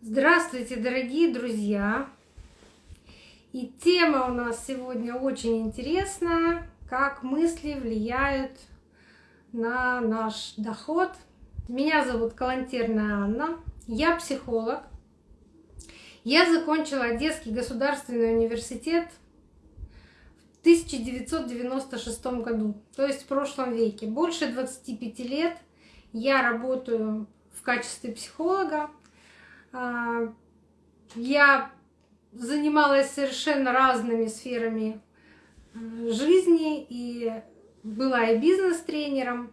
Здравствуйте, дорогие друзья! И тема у нас сегодня очень интересная, как мысли влияют на наш доход. Меня зовут Калантерная Анна, я психолог. Я закончила Одесский государственный университет в 1996 году, то есть в прошлом веке. Больше 25 лет я работаю в качестве психолога. А, я занималась совершенно разными сферами э, жизни и была и бизнес-тренером.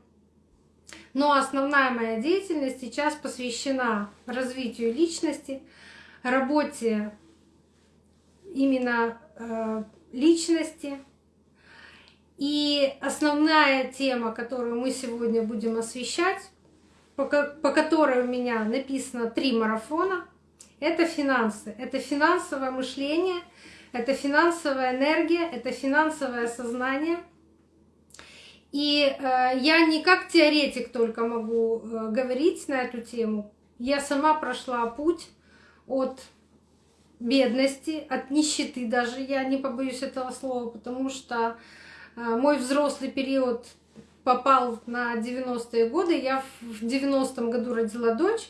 Но основная моя деятельность сейчас посвящена развитию личности, работе именно э, личности. И основная тема, которую мы сегодня будем освещать, по, которой у меня написано три марафона, это финансы. Это финансовое мышление, это финансовая энергия, это финансовое сознание. И э, я не как теоретик только могу э, говорить на эту тему. Я сама прошла путь от бедности, от нищеты даже, я не побоюсь этого слова, потому что э, мой взрослый период попал на 90-е годы. Я в 90-м году родила дочь.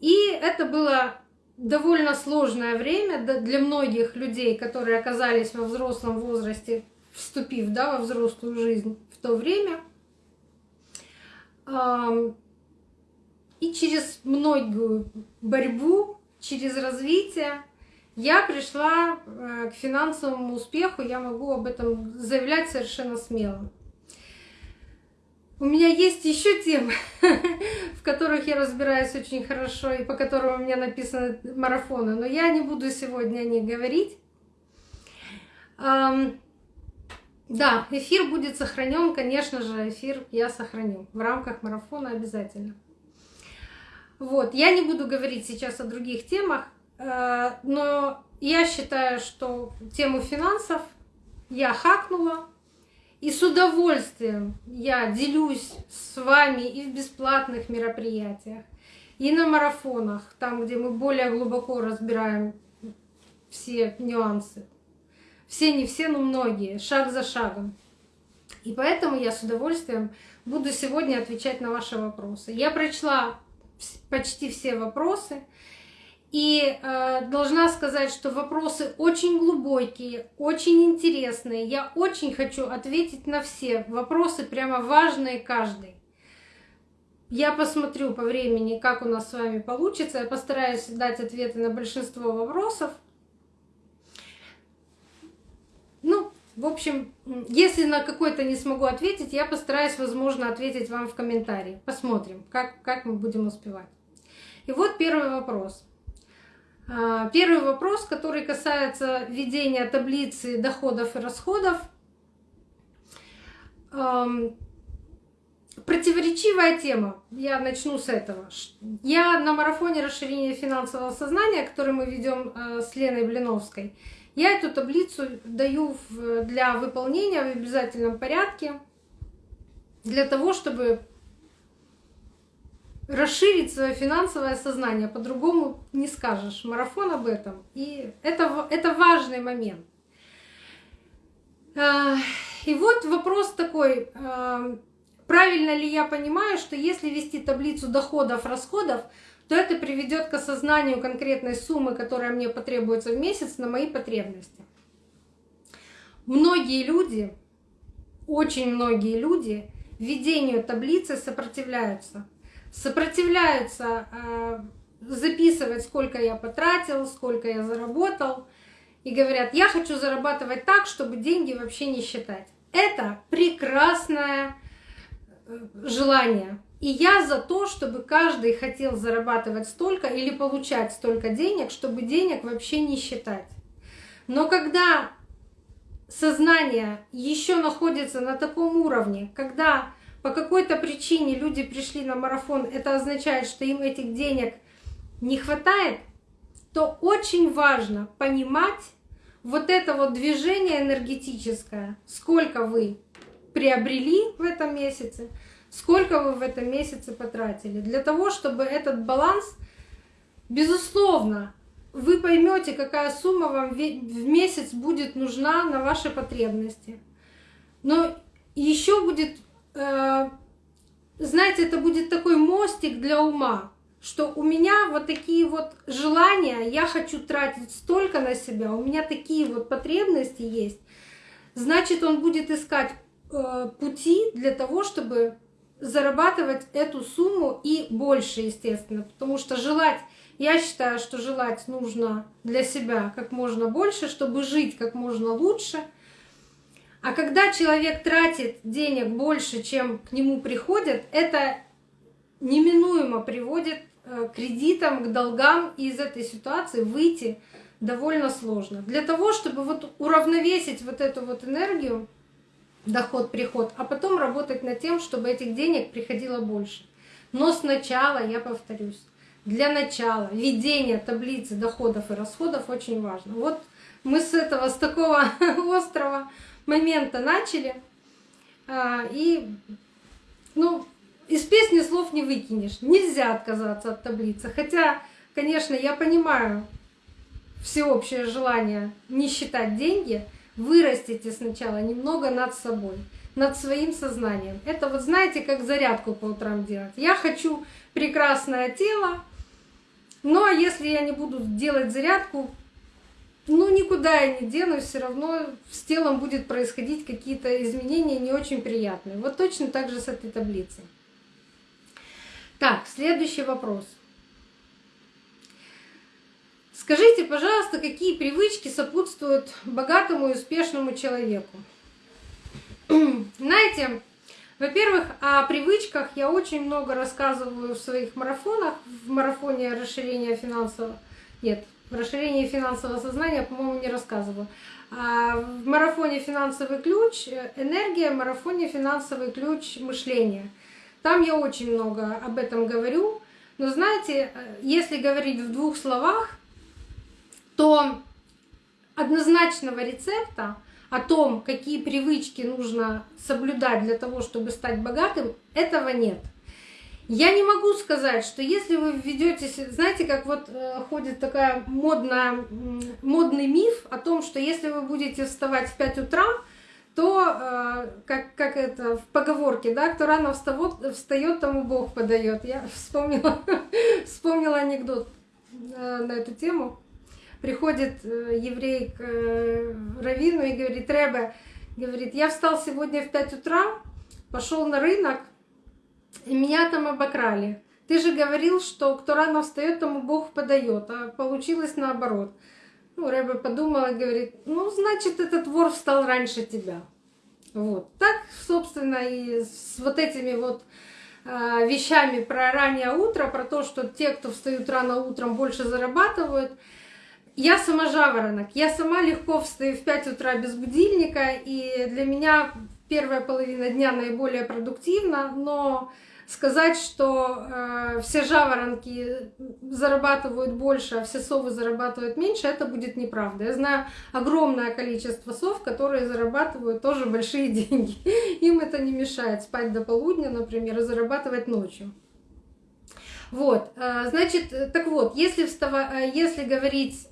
И это было довольно сложное время для многих людей, которые оказались во взрослом возрасте, вступив да, во взрослую жизнь в то время. И через многую борьбу, через развитие я пришла э, к финансовому успеху, я могу об этом заявлять совершенно смело. У меня есть еще темы, в которых я разбираюсь очень хорошо и по которым у меня написаны марафоны, но я не буду сегодня о них говорить. Да, эфир будет сохранен, конечно же, эфир я сохраню в рамках марафона обязательно. Вот, я не буду говорить сейчас о других темах, э, но я считаю, что тему финансов я хакнула, и с удовольствием я делюсь с вами и в бесплатных мероприятиях, и на марафонах, там, где мы более глубоко разбираем все нюансы. Все, не все, но многие, шаг за шагом. И поэтому я с удовольствием буду сегодня отвечать на ваши вопросы. Я прочла почти все вопросы. И э, должна сказать, что вопросы очень глубокие, очень интересные. Я очень хочу ответить на все вопросы, прямо важные каждый. Я посмотрю по времени, как у нас с вами получится. Я постараюсь дать ответы на большинство вопросов. Ну, в общем, если на какой-то не смогу ответить, я постараюсь, возможно, ответить вам в комментарии. Посмотрим, как, как мы будем успевать. И вот первый вопрос. А, первый вопрос, который касается ведения таблицы доходов и расходов. Противоречивая тема. Я начну с этого. Я на марафоне расширения финансового сознания, который мы ведем э, с Леной Блиновской, я эту таблицу даю для выполнения в обязательном порядке, для того, чтобы расширить свое финансовое сознание, по-другому не скажешь. Марафон об этом. И это, это важный момент. А, и вот вопрос такой, а, правильно ли я понимаю, что если вести таблицу доходов, расходов, то это приведет к осознанию конкретной суммы, которая мне потребуется в месяц на мои потребности. Многие люди, очень многие люди введению таблицы сопротивляются сопротивляются э, записывать, сколько я потратил, сколько я заработал, и говорят, я хочу зарабатывать так, чтобы деньги вообще не считать. Это прекрасное э, желание. И я за то, чтобы каждый хотел зарабатывать столько или получать столько денег, чтобы денег вообще не считать. Но когда сознание еще находится на таком уровне, когда по какой-то причине люди пришли на марафон, это означает, что им этих денег не хватает, то очень важно понимать вот это вот движение энергетическое, сколько вы приобрели в этом месяце, сколько вы в этом месяце потратили, для того, чтобы этот баланс Безусловно, вы поймете, какая сумма вам в месяц будет нужна на ваши потребности. Но еще будет, знаете, это будет такой мостик для ума, что у меня вот такие вот желания, я хочу тратить столько на себя, у меня такие вот потребности есть. Значит, он будет искать э, пути для того, чтобы зарабатывать эту сумму и больше, естественно, потому что желать я считаю, что желать нужно для себя как можно больше, чтобы жить как можно лучше. А когда человек тратит денег больше, чем к нему приходят, это неминуемо приводит э, к кредитам, к долгам, и из этой ситуации выйти довольно сложно. Для того, чтобы вот уравновесить вот эту вот энергию, доход-приход, а потом работать над тем, чтобы этих денег приходило больше. Но сначала, я повторюсь, для начала ведение таблицы доходов и расходов очень важно. Вот мы с этого, с такого острого момента начали. А, и, ну, из песни слов не выкинешь. Нельзя отказаться от таблицы. Хотя, конечно, я понимаю всеобщее желание не считать деньги. Вырастите сначала немного над собой над своим сознанием. Это вот знаете, как зарядку по утрам делать. Я хочу прекрасное тело, а если я не буду делать зарядку, ну никуда я не денусь, все равно с телом будет происходить какие-то изменения не очень приятные. Вот точно так же с этой таблицей. Так, следующий вопрос. Скажите, пожалуйста, какие привычки сопутствуют богатому и успешному человеку? Знаете, во-первых, о привычках я очень много рассказываю в своих марафонах. В марафоне расширения финансового... Нет, в расширении финансового сознания, по-моему, не рассказываю. А в марафоне «Финансовый ключ» энергия, в марафоне «Финансовый ключ» мышления. Там я очень много об этом говорю. Но знаете, если говорить в двух словах, то однозначного рецепта — о том, какие привычки нужно соблюдать для того, чтобы стать богатым, этого нет. Я не могу сказать, что если вы введетесь, знаете, как вот э, ходит такая модная, модный миф о том, что если вы будете вставать в 5 утра, то, э, как, как это в поговорке, да, кто рано встает, встает тому Бог подает. Я вспомнила, вспомнила анекдот э, на эту тему приходит еврей к Равину и говорит, Ребе, говорит, я встал сегодня в 5 утра, пошел на рынок, меня там обокрали. Ты же говорил, что кто рано встает, тому Бог подает, а получилось наоборот. Ну, Рэбе подумала и говорит, ну, значит, этот вор встал раньше тебя. Вот. Так, собственно, и с вот этими вот э, вещами про раннее утро, про то, что те, кто встают рано утром, больше зарабатывают – я сама жаворонок, я сама легко встаю в 5 утра без будильника, и для меня первая половина дня наиболее продуктивна, но сказать, что э, все жаворонки зарабатывают больше, а все совы зарабатывают меньше, это будет неправда. Я знаю огромное количество сов, которые зарабатывают тоже большие деньги. Им это не мешает спать до полудня, например, и зарабатывать ночью. Вот, э, значит, так вот, если, встава... Э, если говорить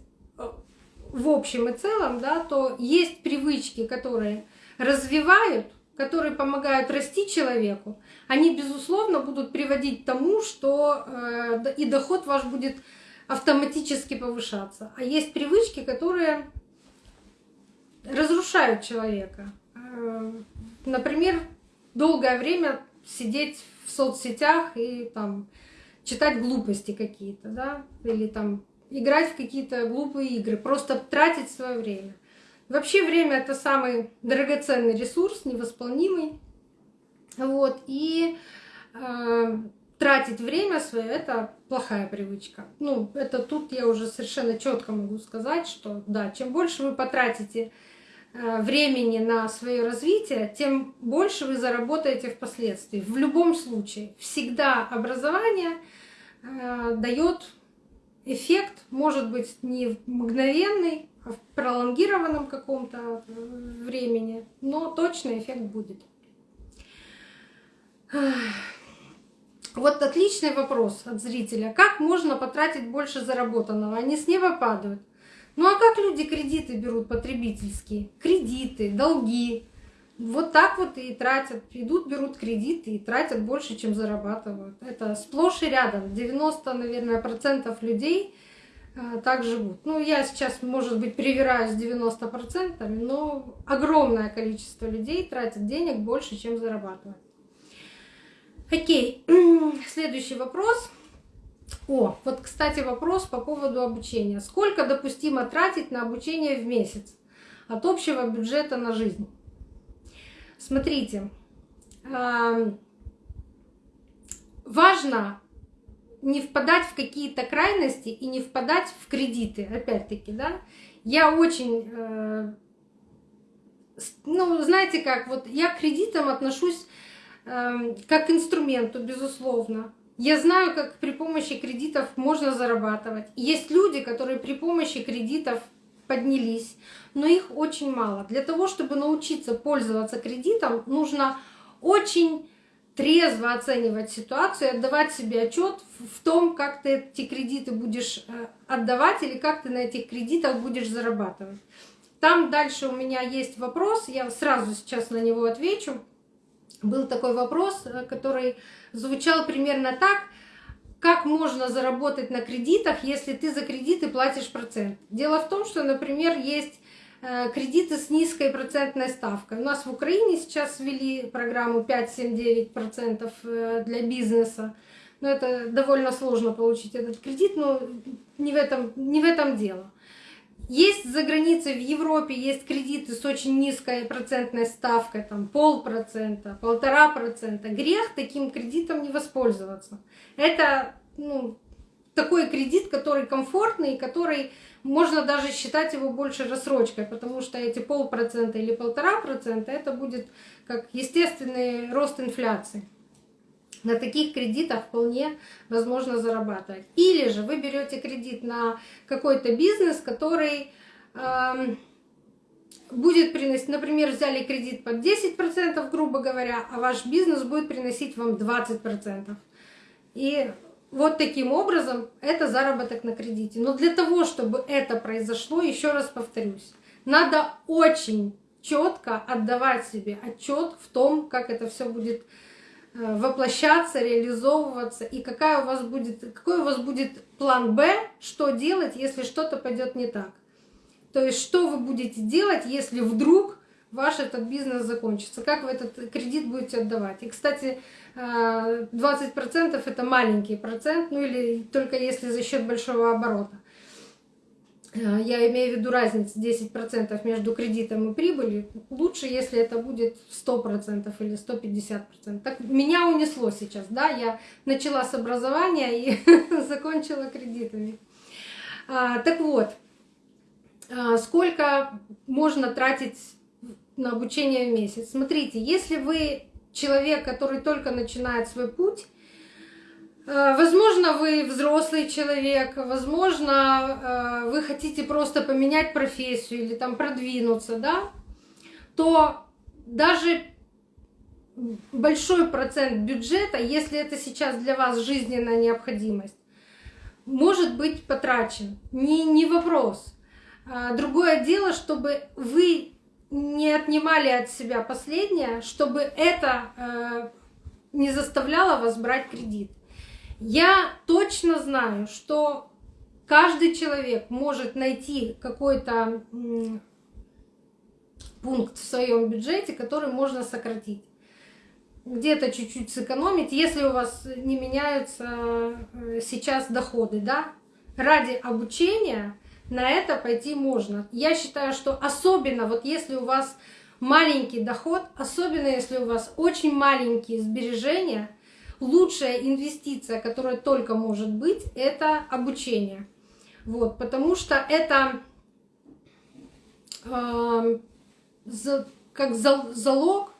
в общем и целом, да, то есть привычки, которые развивают, которые помогают расти человеку, они, безусловно, будут приводить к тому, что э, и доход ваш будет автоматически повышаться. А есть привычки, которые разрушают человека. Э, например, долгое время сидеть в соцсетях и там читать глупости какие-то, да, или там играть в какие-то глупые игры, просто тратить свое время. Вообще время это самый драгоценный ресурс, невосполнимый. Вот, и э, тратить время свое это плохая привычка. Ну, это тут я уже совершенно четко могу сказать, что да, чем больше вы потратите э, времени на свое развитие, тем больше вы заработаете впоследствии. В любом случае, всегда образование э, дает эффект может быть не мгновенный, в пролонгированном каком-то э, времени, но точно эффект будет. Вот отличный вопрос от зрителя. Как можно потратить больше заработанного? Они с неба падают. Ну а как люди кредиты берут потребительские? Кредиты, долги. Вот так вот и тратят. Идут, берут кредиты и тратят больше, чем зарабатывают. Это сплошь и рядом. 90, наверное, процентов людей так живут. Ну, я сейчас, может быть, привираюсь 90%, но огромное количество людей тратят денег больше, чем зарабатывают. Окей, следующий вопрос. О, вот, кстати, вопрос по поводу обучения. Сколько допустимо тратить на обучение в месяц от общего бюджета на жизнь? Смотрите, важно не впадать в какие-то крайности и не впадать в кредиты, опять-таки, да. Я очень, э, ну, знаете как, вот я к кредитам отношусь э, как к инструменту, безусловно. Я знаю, как при помощи кредитов можно зарабатывать. Есть люди, которые при помощи кредитов поднялись, но их очень мало. Для того, чтобы научиться пользоваться кредитом, нужно очень трезво оценивать ситуацию, отдавать себе отчет в том, как ты эти кредиты будешь э, отдавать или как ты на этих кредитах будешь зарабатывать. Там дальше у меня есть вопрос, я сразу сейчас на него отвечу. Был такой вопрос, э, который звучал примерно так, как можно заработать на кредитах, если ты за кредиты платишь процент. Дело в том, что, например, есть кредиты с низкой процентной ставкой. У нас в Украине сейчас ввели программу 5-7-9% э, для бизнеса. Но это довольно сложно получить этот кредит, но не в этом, не в этом дело. Есть за границей в Европе есть кредиты с очень низкой процентной ставкой, там полпроцента, полтора процента. Грех таким кредитом не воспользоваться. Это ну, такой кредит, который комфортный, который можно даже считать его больше рассрочкой, потому что эти полпроцента или полтора процента это будет как естественный рост инфляции на таких кредитах вполне возможно зарабатывать. Или же вы берете кредит на какой-то бизнес, который э, будет приносить, например, взяли кредит под 10%, грубо говоря, а ваш бизнес будет приносить вам 20%. И вот таким образом это заработок на кредите. Но для того, чтобы это произошло, еще раз повторюсь, надо очень четко отдавать себе отчет в том, как это все будет Э, воплощаться, реализовываться, и какая у вас будет, какой у вас будет план Б, что делать, если что-то пойдет не так. То есть, что вы будете делать, если вдруг ваш этот бизнес закончится, как вы этот кредит будете отдавать. И, кстати, 20% э, это маленький процент, ну или только если за счет большого оборота. Э, я имею в виду разницу 10% между кредитом и прибылью. Лучше, если это будет 100% или 150%. Так меня унесло сейчас, да, я начала с образования и закончила кредитами. А, так вот, а, сколько можно тратить на обучение в месяц? Смотрите, если вы человек, который только начинает свой путь, Э, возможно, вы взрослый человек, возможно, э, вы хотите просто поменять профессию или там продвинуться, да, то даже большой процент бюджета, если это сейчас для вас жизненная необходимость, может быть потрачен. Не, не вопрос. А другое дело, чтобы вы не отнимали от себя последнее, чтобы это э, не заставляло вас брать кредит. Я точно знаю, что каждый человек может найти какой-то пункт в своем бюджете, который можно сократить. Где-то чуть-чуть сэкономить, если у вас не меняются э, сейчас доходы, да, ради обучения на это пойти можно. Я считаю, что особенно вот если у вас маленький доход, особенно если у вас очень маленькие сбережения, лучшая инвестиция, которая только может быть, это обучение. Вот, потому что это э, за, как за, залог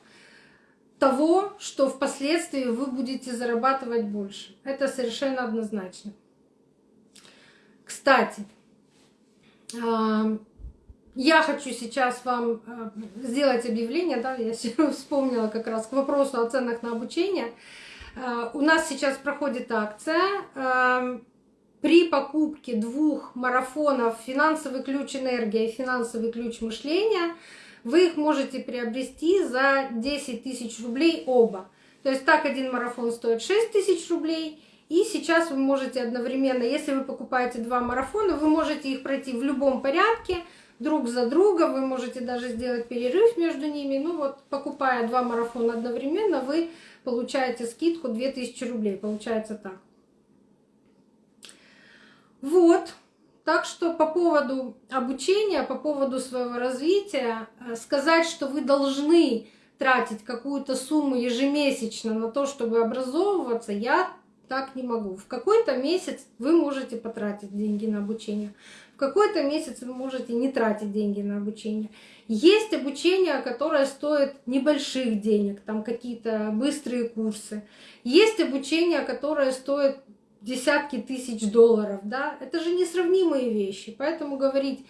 того, что впоследствии вы будете зарабатывать больше. Это совершенно однозначно. Кстати, я хочу сейчас вам сделать объявление, да, я вспомнила как раз к вопросу о ценах на обучение. Э, у нас сейчас проходит акция. При покупке двух марафонов «Финансовый ключ энергия» и «Финансовый ключ мышления» вы их можете приобрести за 10 тысяч рублей оба. То есть так один марафон стоит 6 тысяч рублей, и сейчас вы можете одновременно, если вы покупаете два марафона, вы можете их пройти в любом порядке, друг за друга, вы можете даже сделать перерыв между ними. Ну вот, покупая два марафона одновременно, вы получаете скидку 2000 рублей, получается так. Вот. Так что по поводу обучения, по поводу своего развития, э, сказать, что вы должны тратить какую-то сумму ежемесячно на то, чтобы образовываться, я так не могу. В какой-то месяц вы можете потратить деньги на обучение, в какой-то месяц вы можете не тратить деньги на обучение. Есть обучение, которое стоит небольших денег, там какие-то быстрые курсы. Есть обучение, которое стоит десятки тысяч долларов, да, это же несравнимые вещи. Поэтому говорить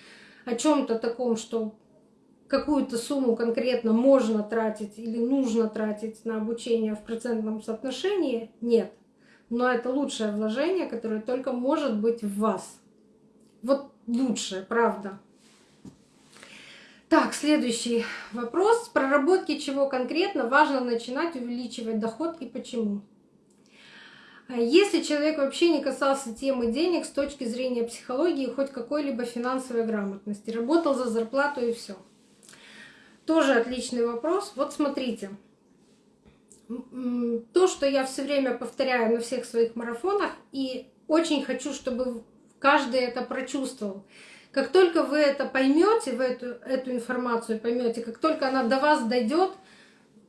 о чем-то таком, что какую-то сумму конкретно можно тратить или нужно тратить на обучение в процентном соотношении, нет. Но это лучшее вложение, которое только может быть в вас. Вот лучшее, правда. Так, следующий вопрос. С проработки чего конкретно важно начинать увеличивать доход и почему? А если человек вообще не касался темы денег с точки зрения психологии, хоть какой-либо финансовой грамотности, работал за зарплату и все. Тоже отличный вопрос. Вот смотрите, то, что я все время повторяю на всех своих марафонах, и очень хочу, чтобы каждый это прочувствовал. Как только вы это поймете, вы эту, эту информацию поймете, как только она до вас дойдет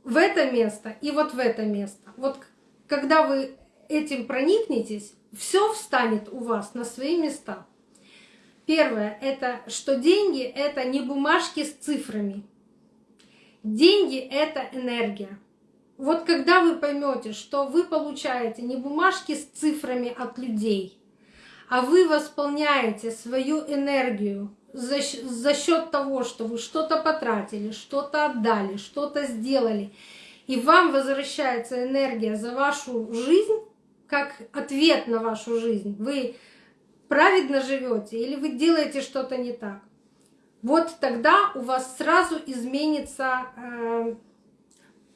в это место и вот в это место, вот когда вы этим проникнетесь, все встанет у вас на свои места. Первое — это что деньги — это не бумажки с цифрами. Деньги — это энергия. Вот когда вы поймете, что вы получаете не бумажки с цифрами от людей, а вы восполняете свою энергию за, счет того, что вы что-то потратили, что-то отдали, что-то сделали, и вам возвращается энергия за вашу жизнь, как ответ на вашу жизнь. Вы праведно живете или вы делаете что-то не так. Вот тогда у вас сразу изменится э,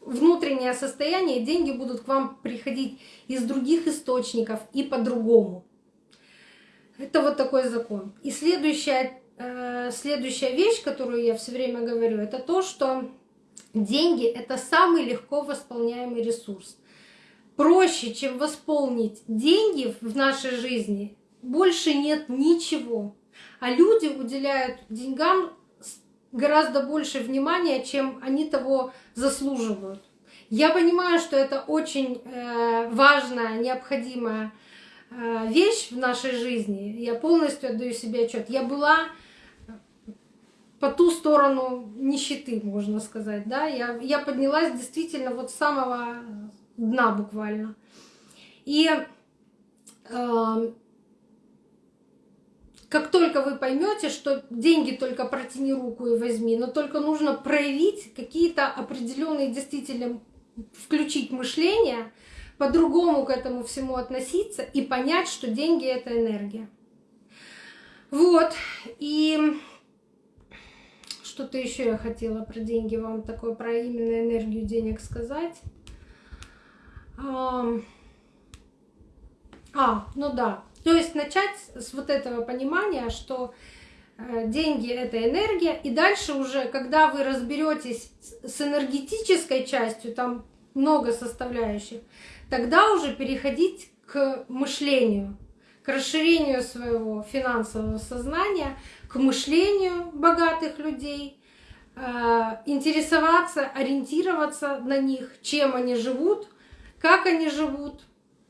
внутреннее состояние, деньги будут к вам приходить из других источников и по-другому. Это вот такой закон. И следующая, э, следующая вещь, которую я все время говорю, это то, что деньги — это самый легко восполняемый ресурс проще, чем восполнить деньги в нашей жизни, больше нет ничего. А люди уделяют деньгам гораздо больше внимания, чем они того заслуживают. Я понимаю, что это очень э, важная, необходимая э, вещь в нашей жизни. Я полностью отдаю себе отчет. Я была по ту сторону нищеты, можно сказать. Да? Я, я поднялась действительно вот с самого дна буквально. И э, как только вы поймете, что деньги только протяни руку и возьми, но только нужно проявить какие-то определенные действительно включить мышление, по-другому к этому всему относиться и понять, что деньги это энергия. Вот. И что-то еще я хотела про деньги вам такое, про именно энергию денег сказать. А, ну да. То есть начать с вот этого понимания, что э, деньги это энергия, и дальше уже, когда вы разберетесь с энергетической частью, там много составляющих, тогда уже переходить к мышлению, к расширению своего финансового сознания, к мышлению богатых людей, э, интересоваться, ориентироваться на них, чем они живут, как они живут,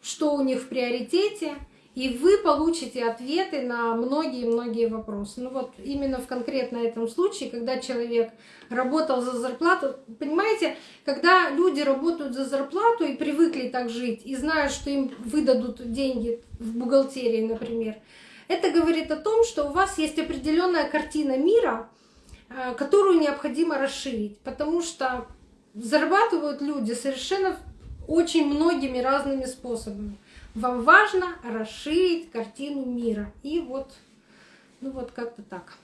что у них в приоритете, и вы получите ответы на многие-многие вопросы. Ну вот именно в конкретно этом случае, когда человек работал за зарплату, понимаете, когда люди работают за зарплату и привыкли так жить, и знают, что им выдадут деньги в бухгалтерии, например, это говорит о том, что у вас есть определенная картина мира, э, которую необходимо расширить, потому что зарабатывают люди совершенно очень многими разными способами. Вам важно расширить картину мира. И вот, ну вот как-то так.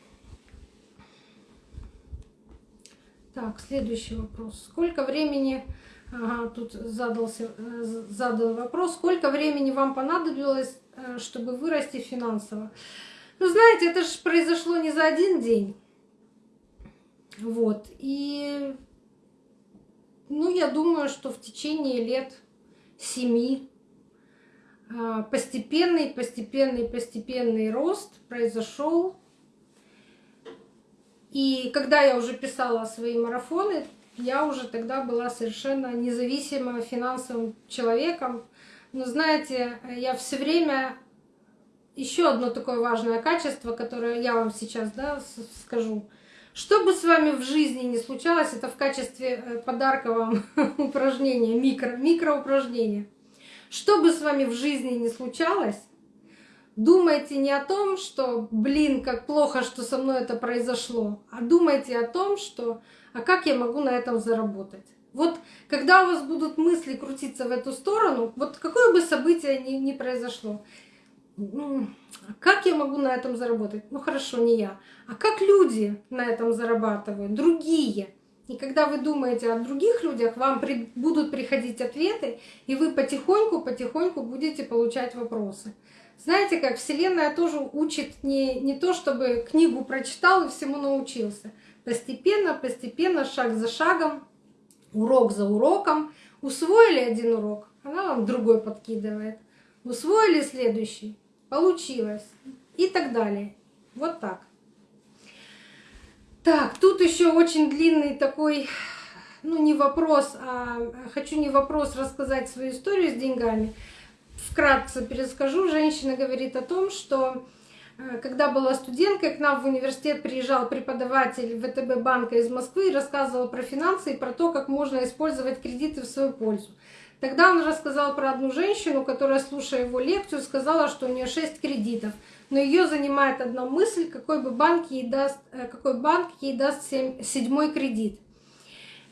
Так, следующий вопрос. Сколько времени, ага, тут задался, э, задал вопрос, сколько времени вам понадобилось, э, чтобы вырасти финансово? Ну, знаете, это же произошло не за один день. Вот. И, ну, я думаю, что в течение лет семи постепенный, постепенный, постепенный рост произошел. И когда я уже писала свои марафоны, я уже тогда была совершенно независимым финансовым человеком. Но знаете, я все время еще одно такое важное качество, которое я вам сейчас да, скажу. Что бы с вами в жизни не случалось, это в качестве э, подарка вам упражнения, микро, микроупражнения. Что бы с вами в жизни не случалось, думайте не о том, что, блин, как плохо, что со мной это произошло, а думайте о том, что, а как я могу на этом заработать. Вот когда у вас будут мысли крутиться в эту сторону, вот какое бы событие ни, ни произошло, как я могу на этом заработать? Ну хорошо, не я. А как люди на этом зарабатывают? Другие. И когда вы думаете о других людях, вам будут приходить ответы, и вы потихоньку-потихоньку будете получать вопросы. Знаете, как Вселенная тоже учит не, не то, чтобы книгу прочитал и всему научился. Постепенно, постепенно, шаг за шагом, урок за уроком. Усвоили один урок, она вам другой подкидывает. Усвоили следующий, получилось и так далее. Вот так. Так, тут еще очень длинный такой, ну не вопрос, а хочу не вопрос рассказать свою историю с деньгами. Вкратце перескажу. Женщина говорит о том, что э, когда была студенткой, к нам в университет приезжал преподаватель ВТБ банка из Москвы и рассказывал про финансы и про то, как можно использовать кредиты в свою пользу. Тогда он рассказал про одну женщину, которая, слушая его лекцию, сказала, что у нее 6 кредитов. Но ее занимает одна мысль, какой бы банк ей даст, э, какой банк ей даст 7, седьмой кредит.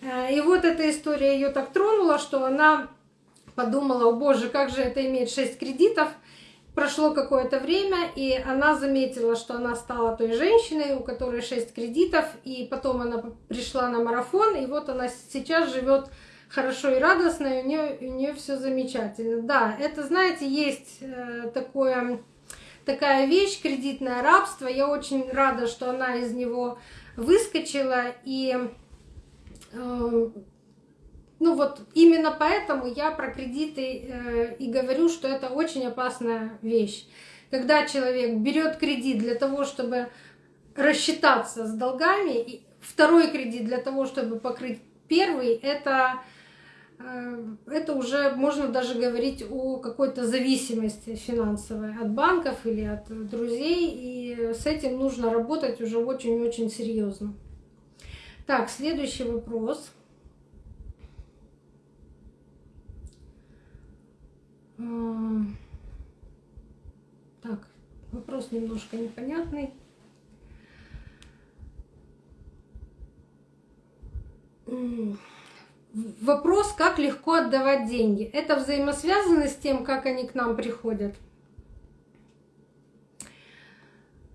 Э, и вот эта история ее так тронула, что она подумала, о боже, как же это иметь 6 кредитов. Прошло какое-то время, и она заметила, что она стала той женщиной, у которой 6 кредитов, и потом она пришла на марафон, и вот она сейчас живет хорошо и радостно, и у нее, у нее все замечательно. Да, это, знаете, есть э, такое, такая вещь, кредитное рабство. Я очень рада, что она из него выскочила. И э, ну вот именно поэтому я про кредиты э, и говорю, что это очень опасная вещь. Когда человек берет кредит для того, чтобы рассчитаться с долгами, и второй кредит для того, чтобы покрыть первый, это это уже можно даже говорить о какой-то зависимости финансовой от банков или от друзей, и с этим нужно работать уже очень-очень серьезно. Так, следующий вопрос. Э, так, вопрос немножко непонятный. Вопрос, как легко отдавать деньги. Это взаимосвязано с тем, как они к нам приходят.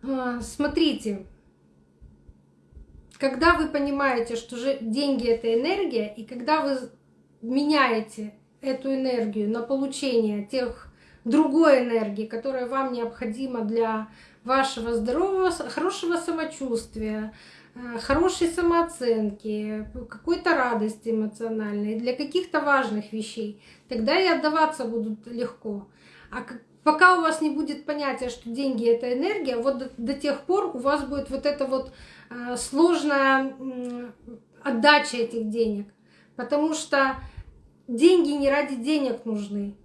А, смотрите, когда вы понимаете, что деньги это энергия, и когда вы меняете эту энергию на получение тех другой энергии, которая вам необходима для вашего здорового, хорошего самочувствия, хорошей самооценки, какой-то радости эмоциональной, для каких-то важных вещей, тогда и отдаваться будут легко. А пока у вас не будет понятия, что деньги это энергия, вот до, тех пор у вас будет вот эта вот э, сложная э, отдача этих денег. Потому что деньги не ради денег нужны,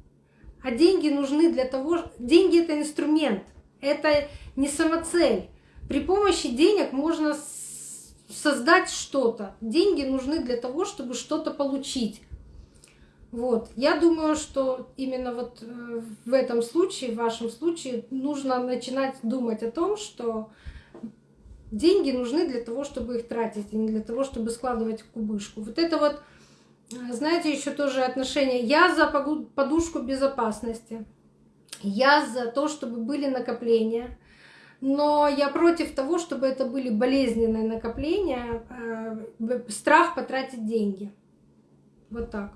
а деньги нужны для того, деньги это инструмент, это не самоцель. При помощи денег можно создать что-то. Деньги нужны для того, чтобы что-то получить. Вот. Я думаю, что именно вот э, в этом случае, в вашем случае, нужно начинать думать о том, что деньги нужны для того, чтобы их тратить, а не для того, чтобы складывать кубышку. Вот это вот знаете, еще тоже отношения. Я за подушку безопасности. Я за то, чтобы были накопления. Но я против того, чтобы это были болезненные накопления, э, страх потратить деньги. Вот так.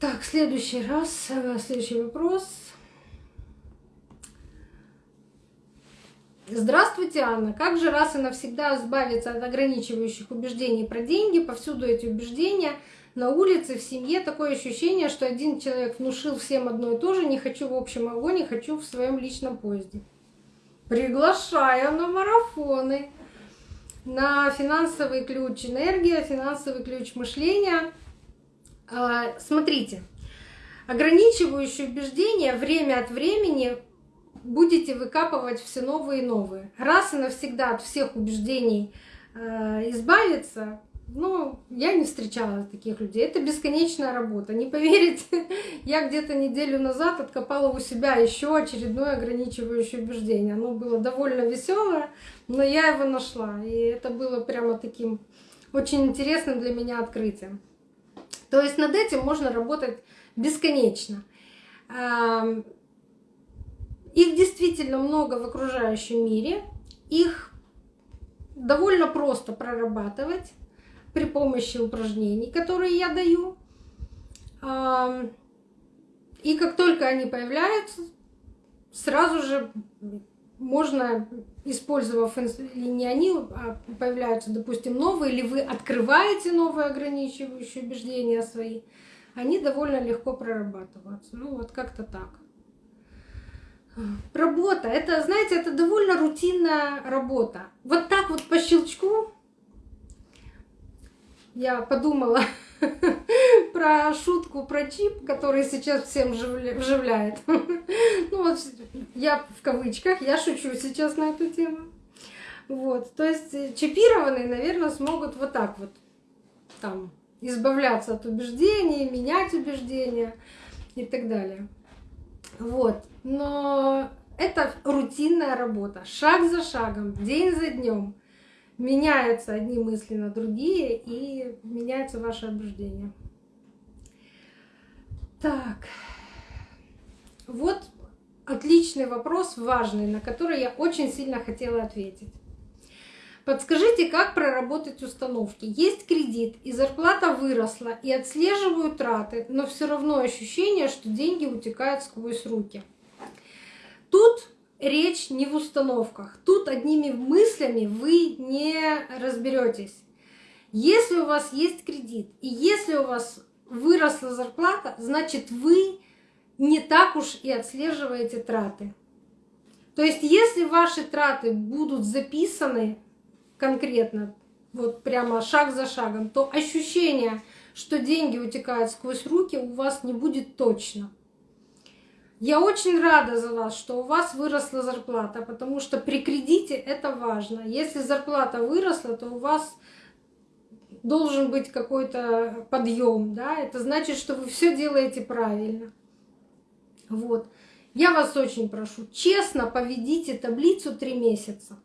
Так, следующий раз, э, следующий вопрос. Здравствуйте, Анна. Как же раз и навсегда избавиться от ограничивающих убеждений про деньги? Повсюду эти убеждения. На улице, в семье такое ощущение, что один человек внушил всем одно и то же. Не хочу в общем огонь, не хочу в своем личном поезде. Приглашаю на марафоны, на финансовый ключ энергия, финансовый ключ мышления. А, смотрите, ограничивающие убеждения время от времени будете выкапывать все новые и новые. Раз и навсегда от всех убеждений э, избавиться, ну, я не встречала таких людей. Это бесконечная работа. Не поверите, я где-то неделю назад откопала у себя еще очередное ограничивающее убеждение. Оно было довольно веселое, но я его нашла. И это было прямо таким очень интересным для меня открытием. То есть над этим можно работать бесконечно. Их действительно много в окружающем мире. Их довольно просто прорабатывать при помощи упражнений, которые я даю. И как только они появляются, сразу же можно, использовав или не они, а появляются, допустим, новые, или вы открываете новые ограничивающие убеждения свои, они довольно легко прорабатываются. Ну вот как-то так. Работа, это, знаете, это довольно рутинная работа. Вот так вот по щелчку я подумала про шутку про чип, который сейчас всем вживляет. Ну вот я в кавычках, я шучу сейчас на эту тему. Вот, то есть э, чипированные, наверное, смогут вот так вот там избавляться от убеждений, менять убеждения и так далее. Вот. Но это рутинная работа, шаг за шагом, день за днем. Меняются одни мысли на другие, и меняется ваше убеждение. Так, вот отличный вопрос, важный, на который я очень сильно хотела ответить. Подскажите, как проработать установки? Есть кредит, и зарплата выросла, и отслеживаю траты, но все равно ощущение, что деньги утекают сквозь руки. Тут речь не в установках, тут одними мыслями вы не разберетесь. Если у вас есть кредит, и если у вас выросла зарплата, значит вы не так уж и отслеживаете траты. То есть если ваши траты будут записаны конкретно, вот прямо шаг за шагом, то ощущение, что деньги утекают сквозь руки, у вас не будет точно. Я очень рада за вас, что у вас выросла зарплата, потому что при кредите это важно. Если зарплата выросла, то у вас должен быть какой-то подъем, да, это значит, что вы все делаете правильно. Вот. Я вас очень прошу, честно поведите таблицу три месяца.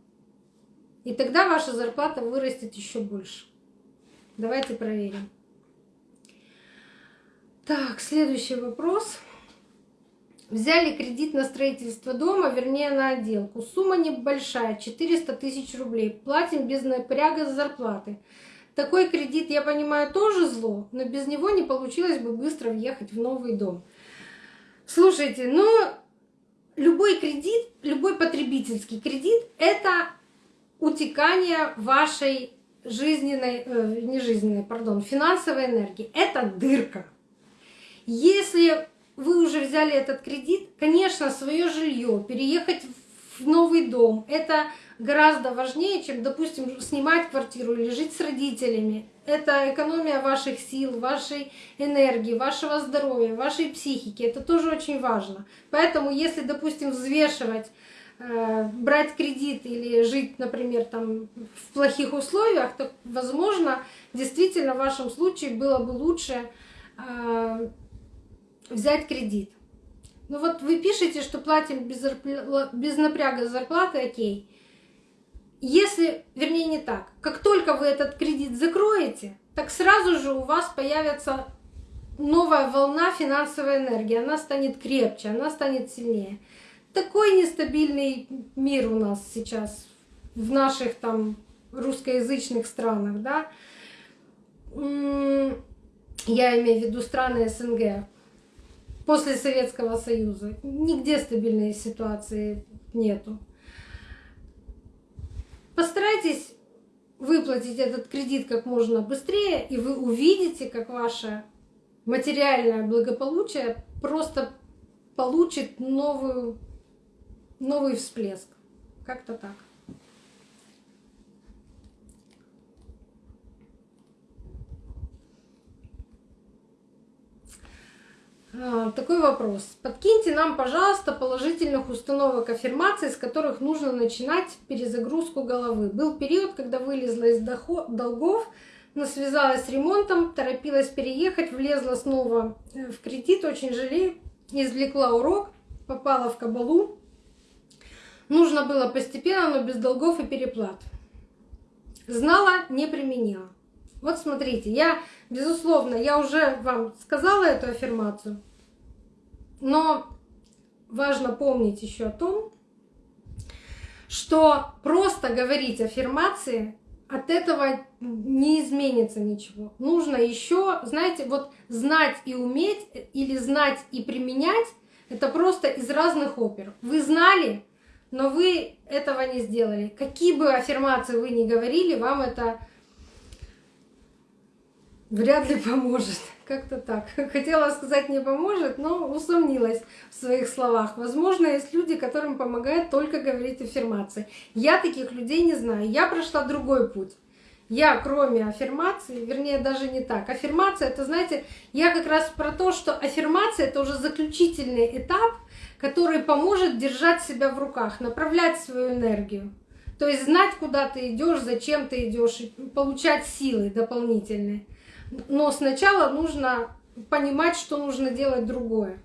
И тогда ваша зарплата вырастет еще больше. Давайте проверим. Так, следующий вопрос. Взяли кредит на строительство дома, вернее на отделку. Сумма небольшая, 400 тысяч рублей. Платим без напряга за зарплаты. Такой кредит, я понимаю, тоже зло, но без него не получилось бы быстро въехать в новый дом. Слушайте, ну любой кредит, любой потребительский кредит – это утекание вашей жизненной, э, не жизненной, пардон, финансовой энергии. Это дырка. Если вы уже взяли этот кредит, конечно, свое жилье, переехать в новый дом, это гораздо важнее, чем, допустим, снимать квартиру или жить с родителями. Это экономия ваших сил, вашей энергии, вашего здоровья, вашей психики. Это тоже очень важно. Поэтому, если, допустим, взвешивать Э, брать кредит или жить, например, там в плохих условиях, то, возможно, действительно в вашем случае было бы лучше э, взять кредит. Ну вот вы пишете, что платим без, зарпла... без напряга зарплаты, окей. если, вернее не так, как только вы этот кредит закроете, так сразу же у вас появится новая волна финансовой энергии, она станет крепче, она станет сильнее. Такой нестабильный мир у нас сейчас в наших там русскоязычных странах, да. Я имею в виду страны СНГ после Советского Союза. Нигде стабильной ситуации нету. Постарайтесь выплатить этот кредит как можно быстрее, и вы увидите, как ваше материальное благополучие просто получит новую, новый всплеск. Как-то так. Такой вопрос. Подкиньте нам, пожалуйста, положительных установок аффирмаций, с которых нужно начинать перезагрузку головы. Был период, когда вылезла из долгов, но связалась с ремонтом, торопилась переехать, влезла снова э, в кредит, очень жалею, извлекла урок, попала в кабалу. Нужно было постепенно, но без долгов и переплат. Знала, не применила. Вот смотрите, я, безусловно, я уже вам сказала эту аффирмацию, но важно помнить еще о том, что просто говорить аффирмации от этого не изменится ничего. Нужно еще, знаете, вот знать и уметь, или знать и применять, это просто из разных опер. Вы знали, но вы этого не сделали. Какие бы аффирмации вы ни говорили, вам это вряд ли поможет. Как-то так. Хотела сказать не поможет, но усомнилась в своих словах. Возможно, есть люди, которым помогает только говорить аффирмации. Я таких людей не знаю. Я прошла другой путь. Я, кроме аффирмации, вернее, даже не так. Аффирмация, это, знаете, я как раз про то, что аффирмация — это уже заключительный этап, который поможет держать себя в руках, направлять свою энергию. То есть знать, куда ты идешь, зачем ты идешь, и получать силы дополнительные. Но сначала нужно понимать, что нужно делать другое.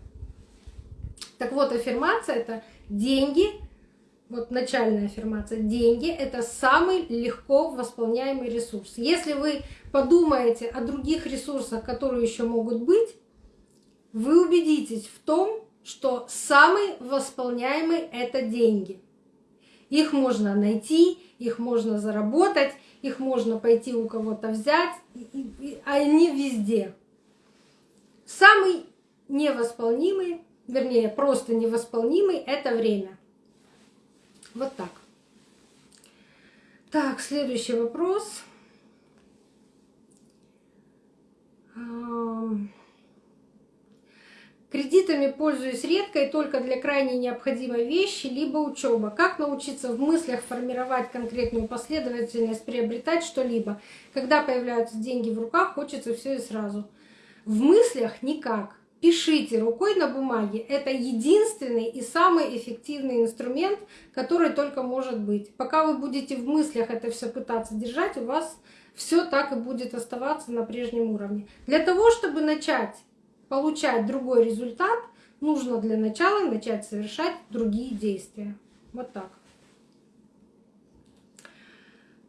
Так вот, аффирмация — это деньги, вот начальная аффирмация, деньги — это самый легко восполняемый ресурс. Если вы подумаете о других ресурсах, которые еще могут быть, вы убедитесь в том, что самый восполняемый — это деньги. Их можно найти, их можно заработать, их можно пойти у кого-то взять, а они везде. Самый невосполнимый, вернее, просто невосполнимый — это время. Вот так. Так, следующий вопрос. Кредитами пользуюсь редко и только для крайне необходимой вещи, либо учеба. Как научиться в мыслях формировать конкретную последовательность, приобретать что-либо? Когда появляются деньги в руках, хочется все и сразу. В мыслях никак. Пишите рукой на бумаге. Это единственный и самый эффективный инструмент, который только может быть. Пока вы будете в мыслях это все пытаться держать, у вас все так и будет оставаться на прежнем уровне. Для того, чтобы начать получать другой результат, нужно для начала начать совершать другие действия. Вот так.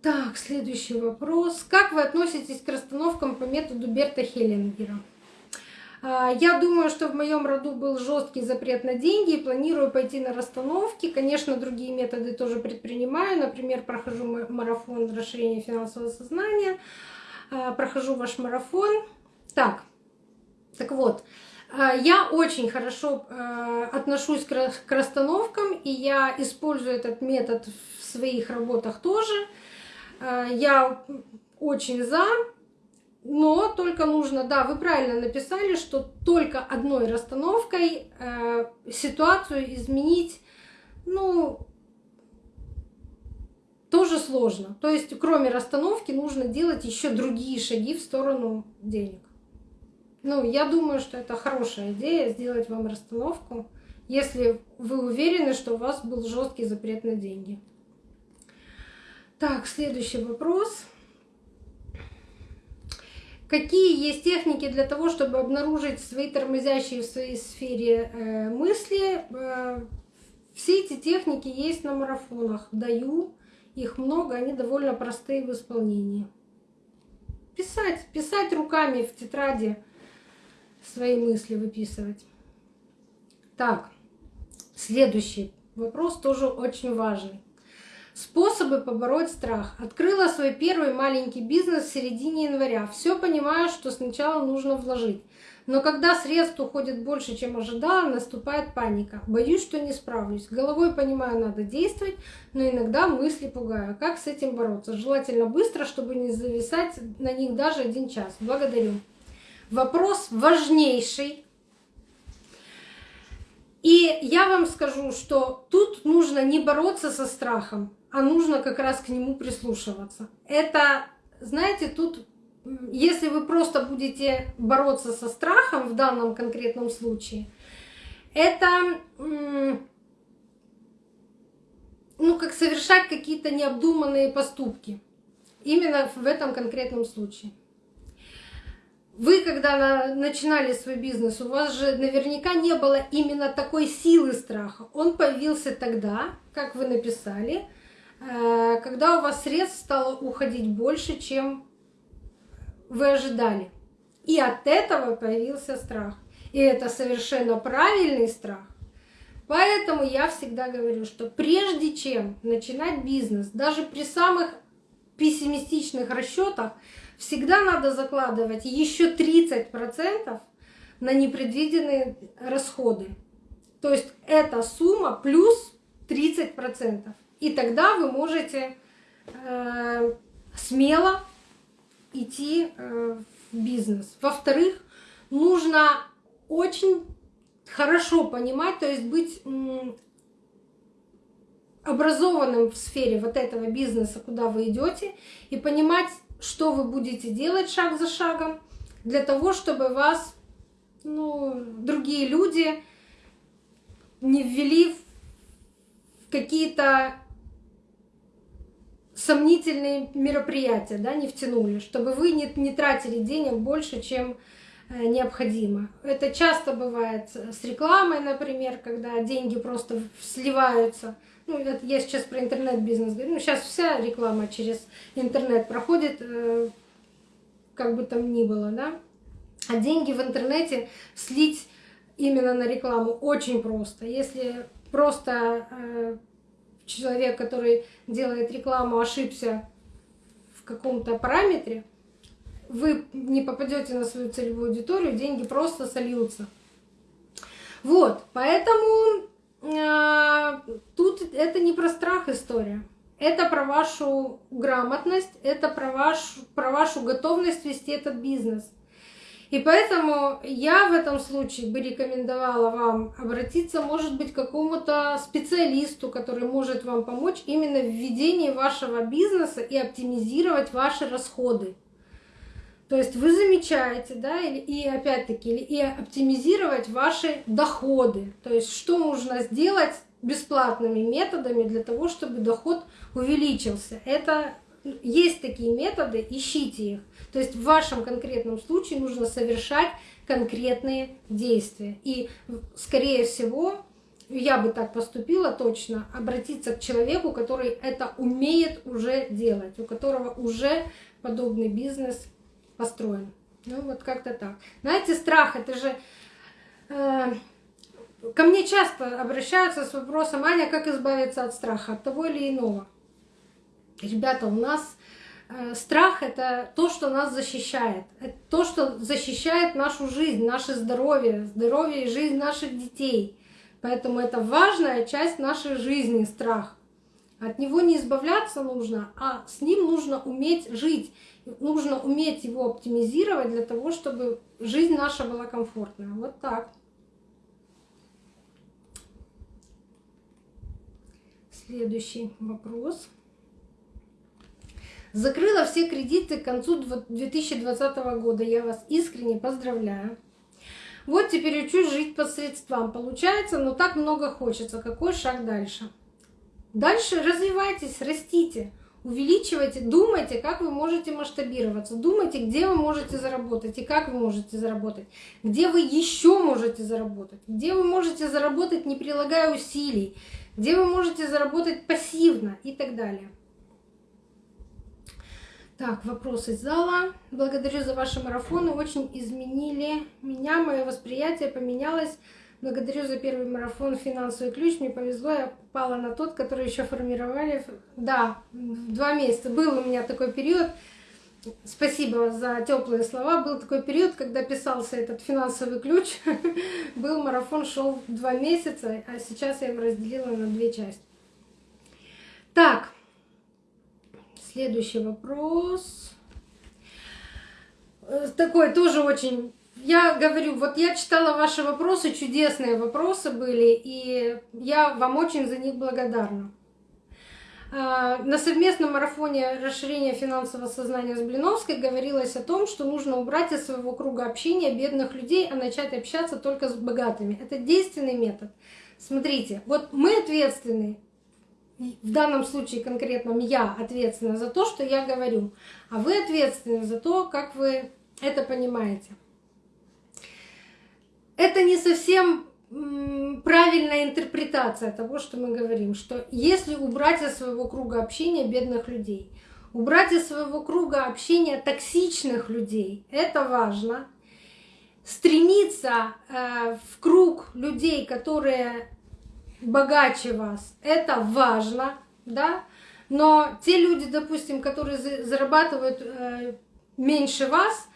Так, следующий вопрос. Как вы относитесь к расстановкам по методу Берта Хеллингера? А, я думаю, что в моем роду был жесткий запрет на деньги и планирую пойти на расстановки. Конечно, другие методы тоже предпринимаю. Например, прохожу марафон расширения финансового сознания, а, прохожу ваш марафон. Так, так вот, э, я очень хорошо э, отношусь к расстановкам, и я использую этот метод в своих работах тоже. Э, я очень за, но только нужно, да, вы правильно написали, что только одной расстановкой ситуацию изменить, ну, тоже сложно. То есть, кроме расстановки, нужно делать еще другие шаги в сторону денег. Ну, я думаю, что это хорошая идея сделать вам расстановку, если вы уверены, что у вас был жесткий запрет на деньги. Так, следующий вопрос. Какие есть техники для того, чтобы обнаружить свои тормозящие в своей сфере э, мысли? Э, все эти техники есть на марафонах. Даю их много, они довольно простые в исполнении. Писать, писать руками в тетради свои мысли выписывать. Так, следующий вопрос тоже очень важный. Способы побороть страх. Открыла свой первый маленький бизнес в середине января. Все понимаю, что сначала нужно вложить. Но когда средств уходит больше, чем ожидала, наступает паника. Боюсь, что не справлюсь. Головой понимаю, надо действовать, но иногда мысли пугаю. Как с этим бороться? Желательно быстро, чтобы не зависать на них даже один час. Благодарю. Вопрос важнейший. И я вам скажу, что тут нужно не бороться со страхом, а нужно как раз к нему прислушиваться. Это, знаете, тут если вы просто будете бороться со страхом в данном конкретном случае, это ну, как совершать какие-то необдуманные поступки. Именно в этом конкретном случае. Вы, когда начинали свой бизнес, у вас же наверняка не было именно такой силы страха. Он появился тогда, как вы написали, э, когда у вас средств стало уходить больше, чем вы ожидали. И от этого появился страх. И это совершенно правильный страх. Поэтому я всегда говорю, что прежде чем начинать бизнес, даже при самых пессимистичных расчетах, всегда надо закладывать еще 30% на непредвиденные расходы. То есть эта сумма плюс 30%. И тогда вы можете э, смело идти э, в бизнес. Во-вторых, нужно очень хорошо понимать, то есть быть образованным в сфере вот этого бизнеса, куда вы идете, и понимать, что вы будете делать шаг за шагом, для того, чтобы вас ну, другие люди не ввели в какие-то сомнительные мероприятия, да, не втянули, чтобы вы не, не тратили денег больше, чем необходимо. Это часто бывает с рекламой, например, когда деньги просто сливаются. Ну, я сейчас про интернет-бизнес говорю. Ну, сейчас вся реклама через интернет проходит, э, как бы там ни было, да. А деньги в интернете слить именно на рекламу очень просто. Если просто э, человек, который делает рекламу, ошибся в каком-то параметре, вы не попадете на свою целевую аудиторию, деньги просто сольются. Вот, поэтому э, тут это не про страх история. Это про вашу грамотность, это про, ваш, про вашу готовность вести этот бизнес. И поэтому я в этом случае бы рекомендовала вам обратиться, может быть, к какому-то специалисту, который может вам помочь именно в ведении вашего бизнеса и оптимизировать ваши расходы. То есть вы замечаете, да, и, опять-таки, и оптимизировать ваши доходы. То есть что нужно сделать бесплатными методами для того, чтобы доход увеличился. Это есть такие методы, ищите их. То есть в вашем конкретном случае нужно совершать конкретные действия. И, скорее всего, я бы так поступила точно, обратиться к человеку, который это умеет уже делать, у которого уже подобный бизнес построен. Ну вот как-то так. Знаете, страх это же... Э, ко мне часто обращаются с вопросом, Аня, как избавиться от страха, от того или иного. Ребята, у нас Э, страх — это то, что нас защищает. Это то, что защищает нашу жизнь, наше здоровье, здоровье и жизнь наших детей. Поэтому это важная часть нашей жизни — страх. От него не избавляться нужно, а с ним нужно уметь жить. Нужно уметь его оптимизировать для того, чтобы жизнь наша была комфортная. Вот так. Следующий вопрос. Закрыла все кредиты к концу 2020 года. Я вас искренне поздравляю. Вот теперь учусь жить по средствам. Получается, но так много хочется. Какой шаг дальше? Дальше развивайтесь, растите, увеличивайте, думайте, как вы можете масштабироваться, думайте, где вы можете заработать и как вы можете заработать, где вы еще можете заработать, где вы можете заработать, не прилагая усилий, где вы можете заработать пассивно и так далее. Так, вопрос из зала. Благодарю за ваши марафоны. Очень изменили меня, мое восприятие поменялось. Благодарю за первый марафон «Финансовый ключ». Мне повезло, я попала на тот, который еще формировали. Да, два месяца. Был у меня такой период. Спасибо за теплые слова. Был такой период, когда писался этот финансовый ключ. Был марафон, шел два месяца, а сейчас я его разделила на две части. Так, следующий вопрос. Э, такой тоже очень я говорю, вот я читала ваши вопросы, чудесные вопросы были, и я вам очень за них благодарна. А, на совместном марафоне расширения финансового сознания с Блиновской говорилось о том, что нужно убрать из своего круга общения бедных людей, а начать общаться только с богатыми. Это действенный метод. Смотрите, вот мы ответственны, в данном случае конкретном я ответственна за то, что я говорю, а вы ответственны за то, как вы это понимаете это не совсем правильная интерпретация того, что мы говорим, что если убрать из своего круга общения бедных людей, убрать из своего круга общения токсичных людей, это важно. Стремиться э, в круг людей, которые богаче вас, это важно, да. Но те люди, допустим, которые зарабатывают э, меньше вас,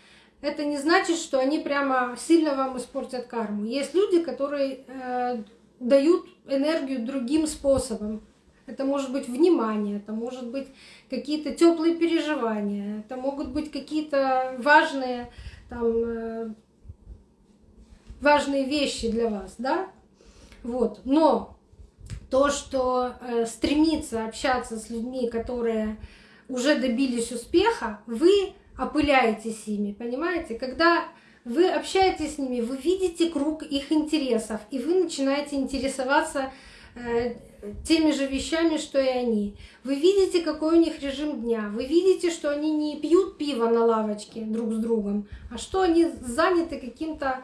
это не значит, что они прямо сильно вам испортят карму. Есть люди, которые э, дают энергию другим способом. Это может быть внимание, это может быть какие-то теплые переживания, это могут быть какие-то важные, там, э, важные вещи для вас, да? Вот. Но то, что э, стремится общаться с людьми, которые уже добились успеха, вы опыляетесь ими, понимаете? Когда вы общаетесь с ними, вы видите круг их интересов, и вы начинаете интересоваться э, теми же вещами, что и они. Вы видите, какой у них режим дня. Вы видите, что они не пьют пиво на лавочке друг с другом, а что они заняты каким-то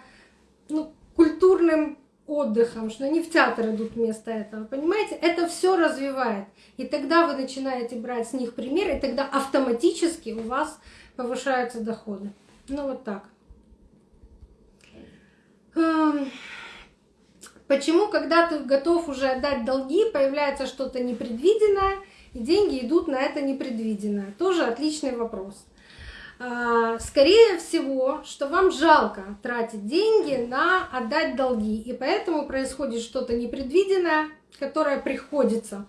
ну, культурным отдыхом, что они в театр идут вместо этого. Понимаете, это все развивает. И тогда вы начинаете брать с них пример, и тогда автоматически у вас повышаются доходы. Ну вот так. Эм, почему, когда ты готов уже отдать долги, появляется что-то непредвиденное, и деньги идут на это непредвиденное? Тоже отличный вопрос. А, скорее всего, что вам жалко тратить деньги на отдать долги, и поэтому происходит что-то непредвиденное, которое приходится.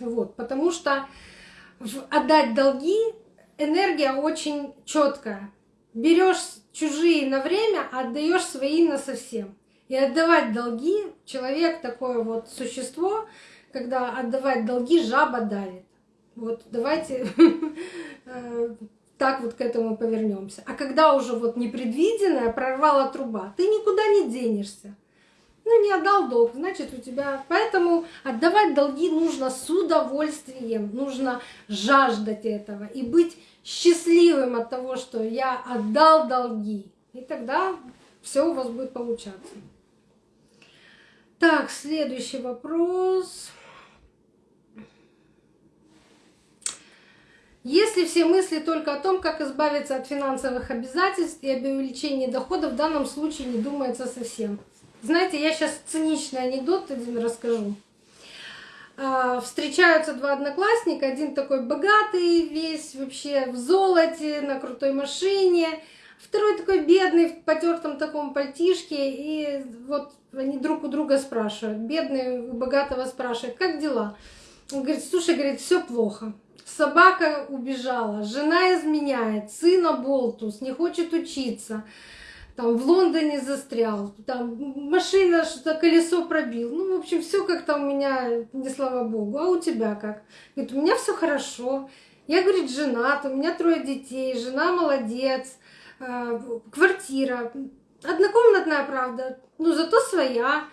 Вот, потому что отдать долги энергия очень четкая. Берешь чужие на время, а отдаешь свои на совсем. И отдавать долги, человек такое вот существо, когда отдавать долги, жаба давит. Вот давайте э, так вот к этому повернемся. А когда уже вот непредвиденная прорвала труба, ты никуда не денешься. Ну, не отдал долг, значит, у тебя... Поэтому отдавать долги нужно с удовольствием, нужно жаждать этого и быть счастливым от того, что я отдал долги. И тогда все у вас будет получаться. Так, следующий вопрос. Если все мысли только о том, как избавиться от финансовых обязательств и об увеличении дохода, в данном случае не думается совсем. Знаете, я сейчас циничный анекдот один расскажу. А, встречаются два одноклассника, один такой богатый, весь вообще в золоте, на крутой машине, второй такой бедный, в потертом таком пальтишке, и вот они друг у друга спрашивают. Бедный у богатого спрашивает, как дела? Он говорит, слушай, говорит, все плохо. Собака убежала, жена изменяет, сына болтус, не хочет учиться там в Лондоне застрял, там машина что-то колесо пробил. Ну, в общем, все как-то у меня, не слава богу. А у тебя как? Говорит, у меня все хорошо. Я, говорит, женат, у меня трое детей, жена молодец, а, квартира, однокомнатная, правда, но зато своя.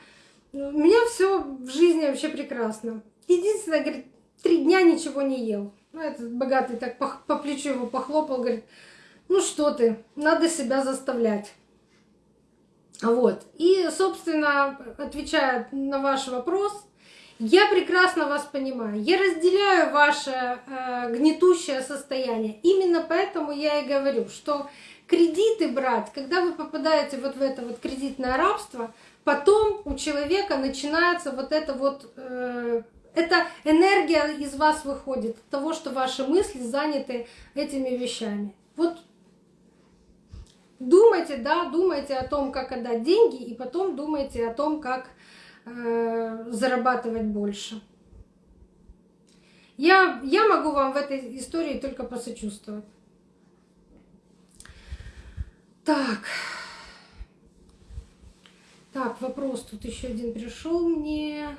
У меня все в жизни вообще прекрасно. Единственное, говорит, три дня ничего не ел. Ну, этот богатый так по, по плечу его похлопал, говорит, ну что ты, надо себя заставлять. Вот. И, собственно, отвечая на ваш вопрос, Я прекрасно вас понимаю. Я разделяю ваше э, гнетущее состояние. Именно поэтому я и говорю, что кредиты брать, когда вы попадаете вот в это вот кредитное рабство, потом у человека начинается вот это вот э, эта энергия из вас выходит от того, что ваши мысли заняты этими вещами. Вот думайте, да, думайте о том, как отдать деньги, и потом думайте о том, как э, зарабатывать больше. Я, я могу вам в этой истории только посочувствовать. Так. Так, вопрос тут еще один пришел мне.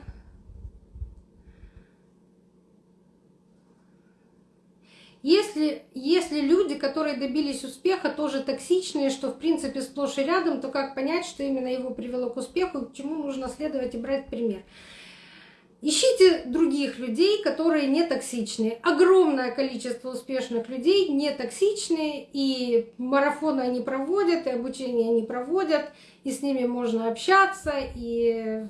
Если, если люди, которые добились успеха, тоже токсичные, что в принципе сплошь и рядом, то как понять, что именно его привело к успеху, к чему нужно следовать и брать пример? Ищите других людей, которые не токсичные. Огромное количество успешных людей не токсичные, и марафоны они проводят, и обучение они проводят, и с ними можно общаться, и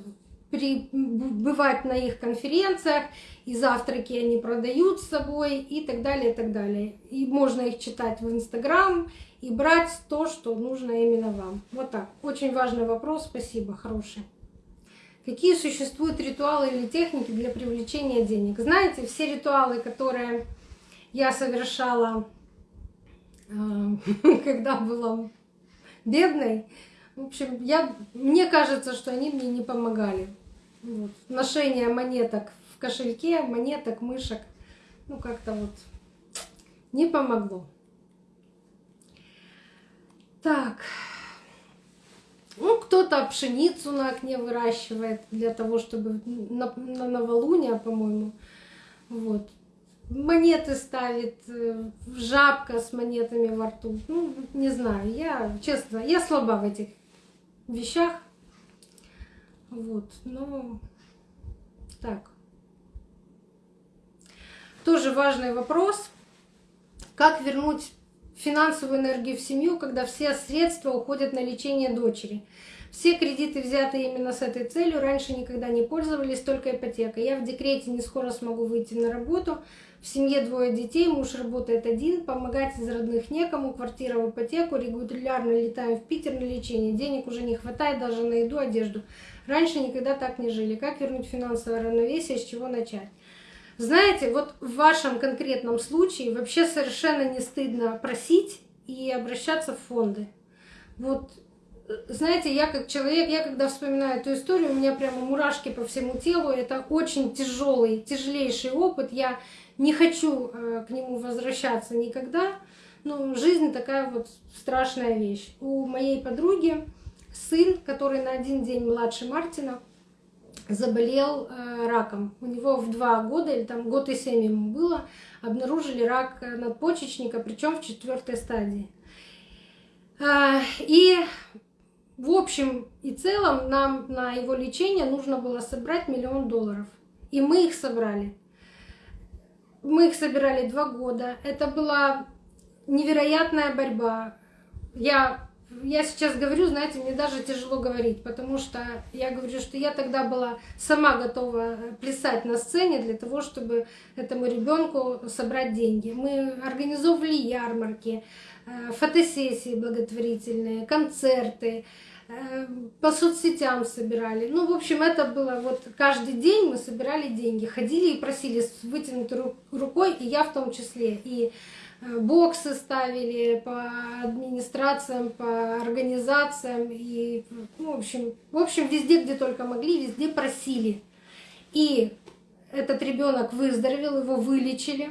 при, бывать на их конференциях, и завтраки они продают с собой, и так далее, и так далее. И можно их читать в Инстаграм и брать то, что нужно именно вам. Вот так. Очень важный вопрос, спасибо, хороший. Какие существуют ритуалы или техники для привлечения денег? Знаете, все ритуалы, которые я совершала, э, когда была бедной, в общем, я, мне кажется, что они мне не помогали. Ношение монеток в кошельке, монеток, мышек, ну как-то вот не помогло. Так, ну кто-то пшеницу на окне выращивает для того, чтобы на, на новолуние, по-моему, вот. Монеты ставит, э, жабка с монетами во рту. Ну, не знаю, я, честно, я слаба в этих вещах. Вот, но так. Тоже важный вопрос. Как вернуть финансовую энергию в семью, когда все средства уходят на лечение дочери? Все кредиты взяты именно с этой целью. Раньше никогда не пользовались только ипотекой. Я в декрете не скоро смогу выйти на работу. В семье двое детей, муж работает один, помогать из родных некому, квартира в ипотеку, регулярно летаем в Питер на лечение. Денег уже не хватает даже на еду, одежду. Раньше никогда так не жили. Как вернуть финансовое равновесие, с чего начать? Знаете, вот в вашем конкретном случае вообще совершенно не стыдно просить и обращаться в фонды. Вот, знаете, я как человек, я когда вспоминаю эту историю, у меня прямо мурашки по всему телу. Это очень тяжелый, тяжелейший опыт. Я не хочу э, к нему возвращаться никогда. Но жизнь такая вот страшная вещь. У моей подруги сын, который на один день младше Мартина, заболел э, раком. У него в два года, или там год и семь ему было, обнаружили рак надпочечника, причем в четвертой стадии. Э, и в общем и целом нам на его лечение нужно было собрать миллион долларов. И мы их собрали. Мы их собирали два года. Это была невероятная борьба. Я я сейчас говорю, знаете, мне даже тяжело говорить, потому что я говорю, что я тогда была сама готова плясать на сцене для того, чтобы этому ребенку собрать деньги. Мы организовывали ярмарки, э, фотосессии благотворительные, концерты, э, по соцсетям собирали. Ну, в общем, это было вот каждый день мы собирали деньги, ходили и просили с вытянутой рукой, и я в том числе. И боксы ставили по администрациям, по организациям и, ну, в общем, в общем, везде, где только могли, везде просили. И этот ребенок выздоровел, его вылечили.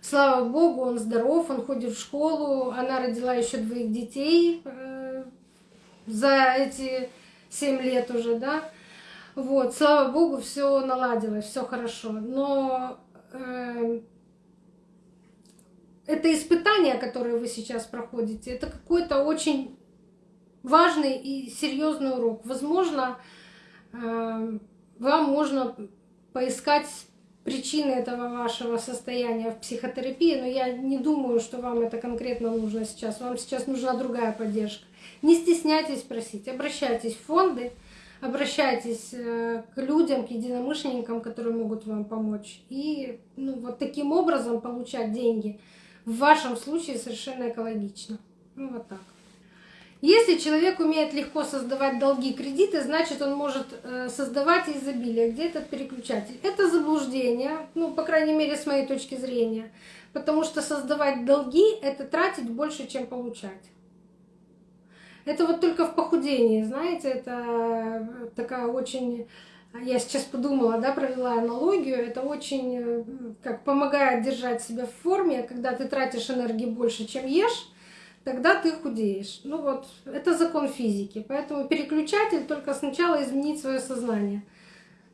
Слава Богу, он здоров, он ходит в школу. Она родила еще двоих детей э, за эти семь лет уже, да. Вот, слава Богу, все наладилось, все хорошо. Но э, это испытание, которое вы сейчас проходите, это какой-то очень важный и серьезный урок. Возможно, э, вам можно поискать причины этого вашего состояния в психотерапии, но я не думаю, что вам это конкретно нужно сейчас. Вам сейчас нужна другая поддержка. Не стесняйтесь просить, обращайтесь в фонды, обращайтесь э, к людям, к единомышленникам, которые могут вам помочь. И ну, вот таким образом получать деньги в вашем случае совершенно экологично. Ну вот так. Если человек умеет легко создавать долги, кредиты, значит он может э, создавать изобилие. Где этот переключатель? Это заблуждение, ну, по крайней мере, с моей точки зрения. Потому что создавать долги — это тратить больше, чем получать. Это вот только в похудении, знаете, это такая очень... Я сейчас подумала, да, провела аналогию. Это очень э, как помогает держать себя в форме, когда ты тратишь энергии больше, чем ешь, тогда ты худеешь. Ну вот, это закон физики. Поэтому переключатель только сначала изменить свое сознание.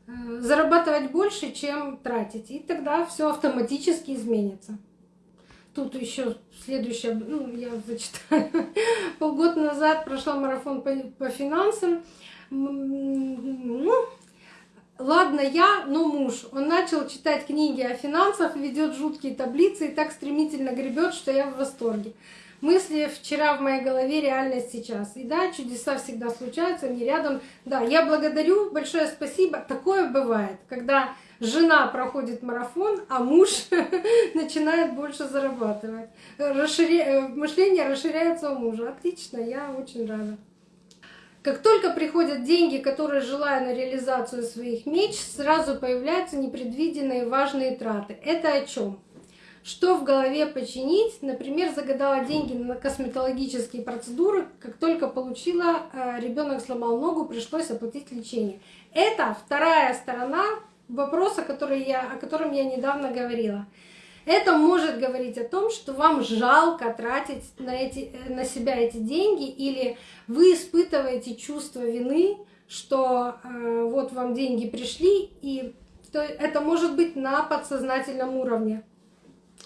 Э, зарабатывать больше, чем тратить. И тогда все автоматически изменится. Тут еще следующее, ну, я зачитаю. Полгода назад прошла марафон по, по финансам. Ну, ладно я, но муж. Он начал читать книги о финансах, ведет жуткие таблицы и так стремительно гребет, что я в восторге. Мысли вчера в моей голове, реальность сейчас. И да, чудеса всегда случаются, не рядом. Да, я благодарю, большое спасибо. Такое бывает, когда жена проходит марафон, а муж начинает больше зарабатывать. Расширя... Э, мышление расширяется у мужа. Отлично, я очень рада. Как только приходят деньги, которые желаю на реализацию своих меч, сразу появляются непредвиденные важные траты. Это о чем? Что в голове починить? Например, загадала деньги на косметологические процедуры, как только получила, э, ребенок сломал ногу, пришлось оплатить лечение. Это вторая сторона вопроса, который я, о котором я недавно говорила. Это может говорить о том, что вам жалко тратить на, эти, на себя эти деньги, или вы испытываете чувство вины, что э, вот вам деньги пришли, и то, это может быть на подсознательном уровне.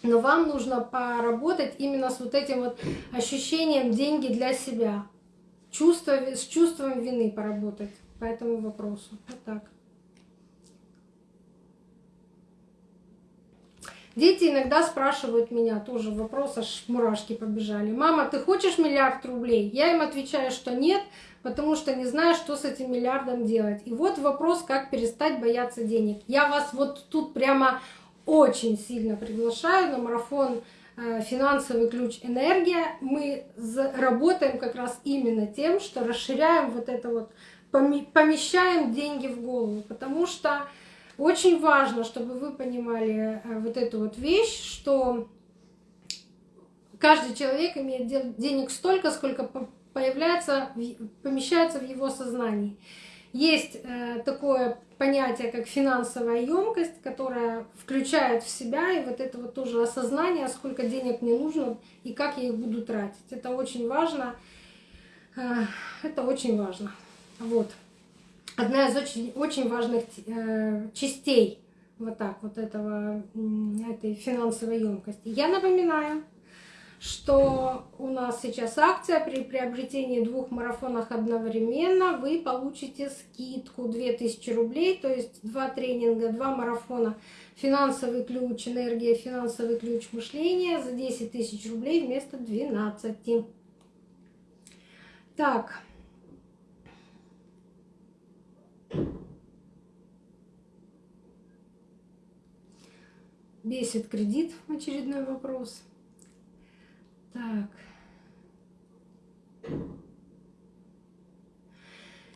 Но вам нужно поработать именно с вот этим вот ощущением деньги для себя. Чувство, с чувством вины поработать по этому вопросу. Вот так. Дети иногда спрашивают меня тоже вопрос, аж мурашки побежали. Мама, ты хочешь миллиард рублей? Я им отвечаю, что нет, потому что не знаю, что с этим миллиардом делать. И вот вопрос, как перестать бояться денег. Я вас вот тут прямо очень сильно приглашаю на марафон э, «Финансовый ключ энергия». Мы работаем как раз именно тем, что расширяем вот это вот, помещаем деньги в голову, потому что очень важно, чтобы вы понимали э, вот эту вот вещь, что каждый человек имеет денег столько, сколько появляется, помещается в его сознании. Есть э, такое понятие, как финансовая емкость, которая включает в себя и вот это вот тоже осознание, сколько денег мне нужно и как я их буду тратить. Это очень важно. Э, это очень важно. Вот. Одна из очень, очень важных э, частей вот так вот этого, этой финансовой емкости. Я напоминаю, что у нас сейчас акция при приобретении двух марафонов одновременно вы получите скидку 2000 рублей, то есть два тренинга, два марафона финансовый ключ, энергия, финансовый ключ мышления за 10 тысяч рублей вместо 12. Так. Бесит кредит, очередной вопрос. Так.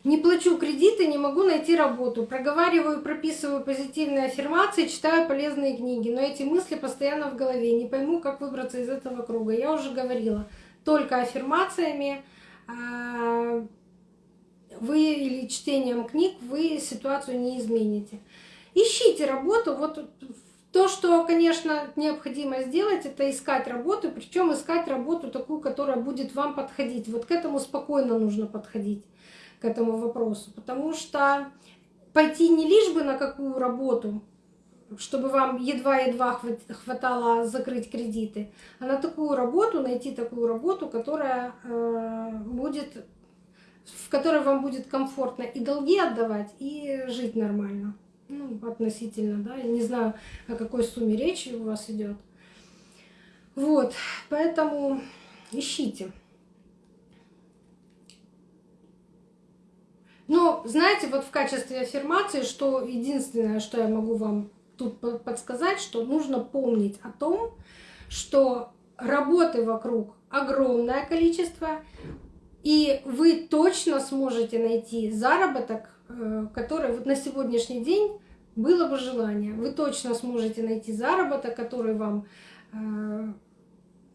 Не плачу кредиты, не могу найти работу. Проговариваю, прописываю позитивные аффирмации, читаю полезные книги. Но эти мысли постоянно в голове. Не пойму, как выбраться из этого круга. Я уже говорила, только аффирмациями а, вы или чтением книг вы ситуацию не измените. Ищите работу. Вот то, что, конечно, необходимо сделать, это искать работу, причем искать работу такую, которая будет вам подходить. Вот к этому спокойно нужно подходить, к этому вопросу. Потому что пойти не лишь бы на какую работу, чтобы вам едва-едва хватало закрыть кредиты, а на такую работу, найти такую работу, которая э, будет, в которой вам будет комфортно и долги отдавать, и жить нормально ну, относительно, да, я не знаю, о какой сумме речи у вас идет. Вот, поэтому ищите. Но знаете, вот в качестве аффирмации, что единственное, что я могу вам тут подсказать, что нужно помнить о том, что работы вокруг огромное количество, и вы точно сможете найти заработок, э, который вот на сегодняшний день было бы желание. Вы точно сможете найти заработок, который вам э,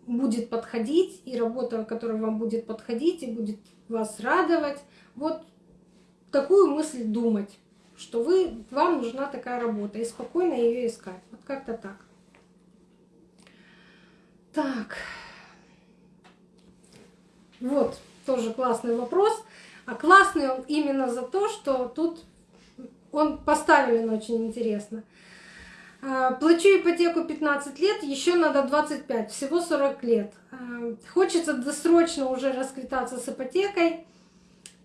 будет подходить, и работа, которая вам будет подходить и будет вас радовать. Вот такую мысль думать, что вы, вам нужна такая работа, и спокойно ее искать. Вот как-то так. Так. Вот, тоже классный вопрос. А классный он именно за то, что тут он поставлен очень интересно. А, плачу ипотеку 15 лет, еще надо 25, всего 40 лет. А, хочется досрочно уже расквитаться с ипотекой.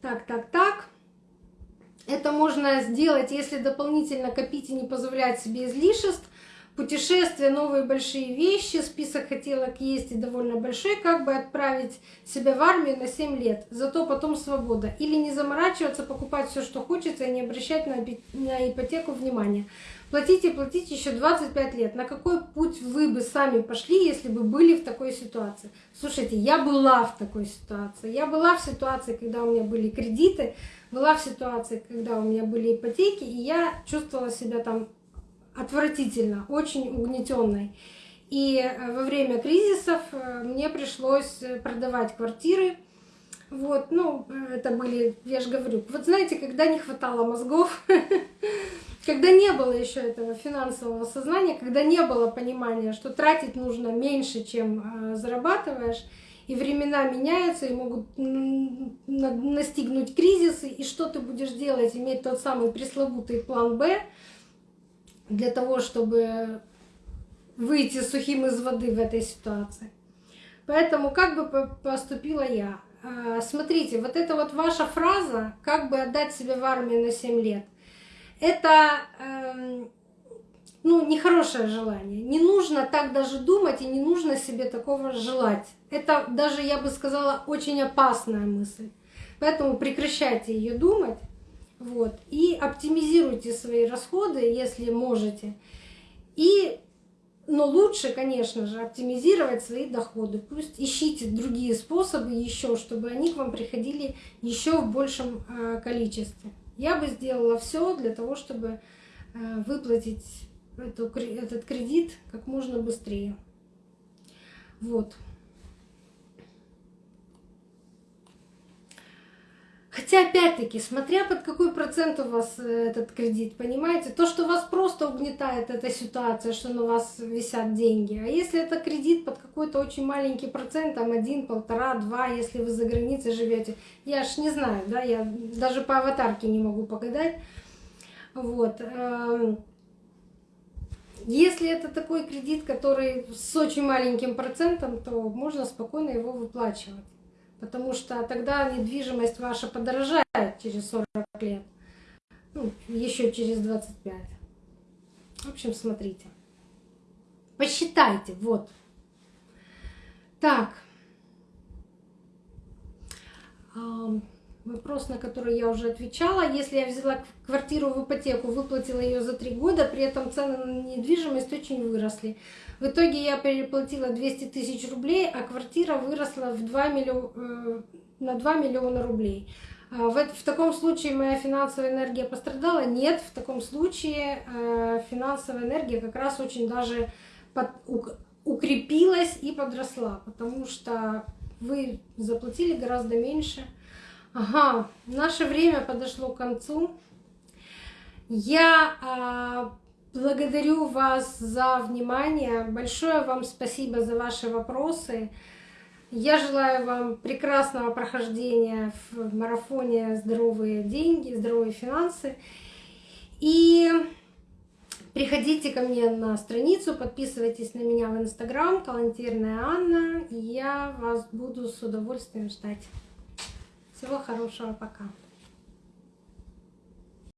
Так, так, так. Это можно сделать, если дополнительно копить и не позволять себе излишеств. Путешествия, новые большие вещи, список хотелок есть и довольно большой, как бы отправить себя в армию на 7 лет, зато потом свобода. Или не заморачиваться, покупать все, что хочется, и не обращать на ипотеку внимания. Платите, платите еще 25 лет. На какой путь вы бы сами пошли, если бы были в такой ситуации? Слушайте, я была в такой ситуации. Я была в ситуации, когда у меня были кредиты, была в ситуации, когда у меня были ипотеки, и я чувствовала себя там отвратительно, очень угнетенной. И э, во время кризисов э, мне пришлось э, продавать квартиры. Вот, ну, это были, я же говорю, вот знаете, когда не хватало мозгов, когда не было еще этого финансового сознания, когда не было понимания, что тратить нужно меньше, чем зарабатываешь, и времена меняются, и могут настигнуть кризисы, и что ты будешь делать, иметь тот самый пресловутый план «Б», для того, чтобы выйти сухим из воды в этой ситуации. Поэтому как бы поступила я? А, смотрите, вот эта вот ваша фраза «как бы отдать себе в армию на 7 лет» это эм, ну, нехорошее желание. Не нужно так даже думать и не нужно себе такого желать. Это даже, я бы сказала, очень опасная мысль. Поэтому прекращайте ее думать вот. И оптимизируйте свои расходы, если можете. И, но лучше, конечно же, оптимизировать свои доходы. Пусть ищите другие способы еще, чтобы они к вам приходили еще в большем э, количестве. Я бы сделала все для того, чтобы э, выплатить этот кредит как можно быстрее. Вот. Хотя, опять-таки, смотря под какой процент у вас э, этот кредит, понимаете, то, что вас просто угнетает эта ситуация, что на вас висят деньги. А если это кредит под какой-то очень маленький процент, там один, полтора, два, если вы за границей живете, я ж не знаю, да, я даже по аватарке не могу погадать. Вот. Эм, если это такой кредит, который с очень маленьким процентом, то можно спокойно его выплачивать потому что тогда недвижимость ваша подорожает через 40 лет, ну, еще через 25. В общем, смотрите. Посчитайте, вот. Так. Вопрос, на который я уже отвечала. Если я взяла квартиру в ипотеку, выплатила ее за три года, при этом цены на недвижимость очень выросли. В итоге я переплатила 200 тысяч рублей, а квартира выросла в 2 миллиона, э, на 2 миллиона рублей. А в, в таком случае моя финансовая энергия пострадала? Нет, в таком случае э, финансовая энергия как раз очень даже под, укрепилась и подросла, потому что вы заплатили гораздо меньше. Ага, наше время подошло к концу. Я а, Благодарю вас за внимание. Большое вам спасибо за ваши вопросы. Я желаю вам прекрасного прохождения в марафоне «Здоровые деньги», «Здоровые финансы». И приходите ко мне на страницу, подписывайтесь на меня в Инстаграм, Талантирная Анна. И я вас буду с удовольствием ждать. Всего хорошего, пока.